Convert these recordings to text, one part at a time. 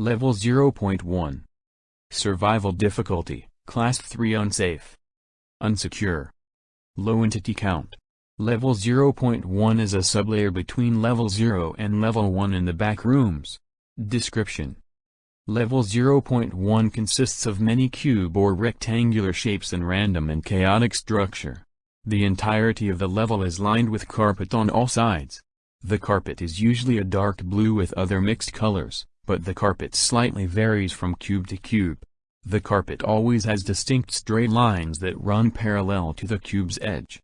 Level 0.1 Survival difficulty, Class 3 unsafe. Unsecure. Low entity count. Level 0.1 is a sublayer between level 0 and level 1 in the back rooms. Description Level 0.1 consists of many cube or rectangular shapes and random and chaotic structure. The entirety of the level is lined with carpet on all sides. The carpet is usually a dark blue with other mixed colors, but the carpet slightly varies from cube to cube. The carpet always has distinct straight lines that run parallel to the cube's edge.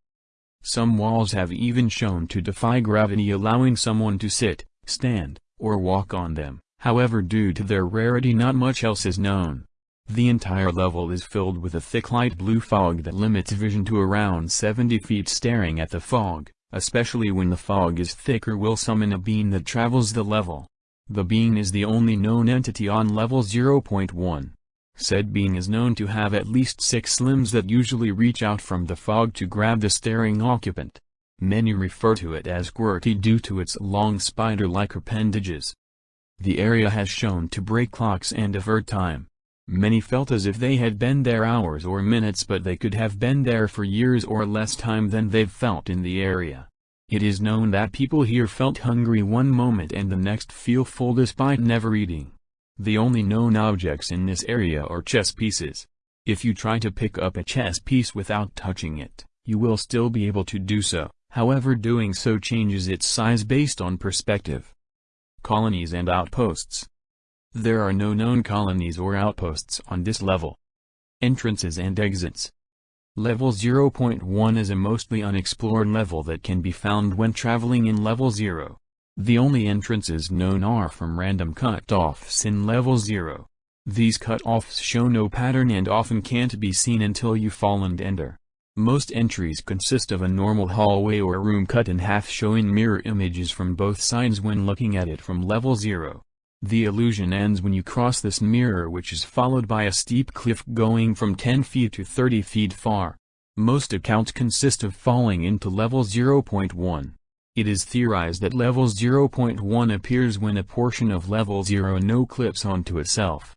Some walls have even shown to defy gravity allowing someone to sit, stand, or walk on them. However due to their rarity not much else is known. The entire level is filled with a thick light blue fog that limits vision to around 70 feet staring at the fog, especially when the fog is thicker will summon a beam that travels the level. The being is the only known entity on level 0.1. Said being is known to have at least six limbs that usually reach out from the fog to grab the staring occupant. Many refer to it as QWERTY due to its long spider-like appendages. The area has shown to break clocks and avert time. Many felt as if they had been there hours or minutes but they could have been there for years or less time than they've felt in the area. It is known that people here felt hungry one moment and the next feel full despite never eating. The only known objects in this area are chess pieces. If you try to pick up a chess piece without touching it, you will still be able to do so, however doing so changes its size based on perspective colonies and outposts. There are no known colonies or outposts on this level. Entrances and exits. Level 0.1 is a mostly unexplored level that can be found when traveling in level 0. The only entrances known are from random cut-offs in level 0. These cut-offs show no pattern and often can't be seen until you fall and enter. Most entries consist of a normal hallway or room cut in half showing mirror images from both sides when looking at it from level 0. The illusion ends when you cross this mirror which is followed by a steep cliff going from 10 feet to 30 feet far. Most accounts consist of falling into level 0.1. It is theorized that level 0.1 appears when a portion of level 0 no clips onto itself.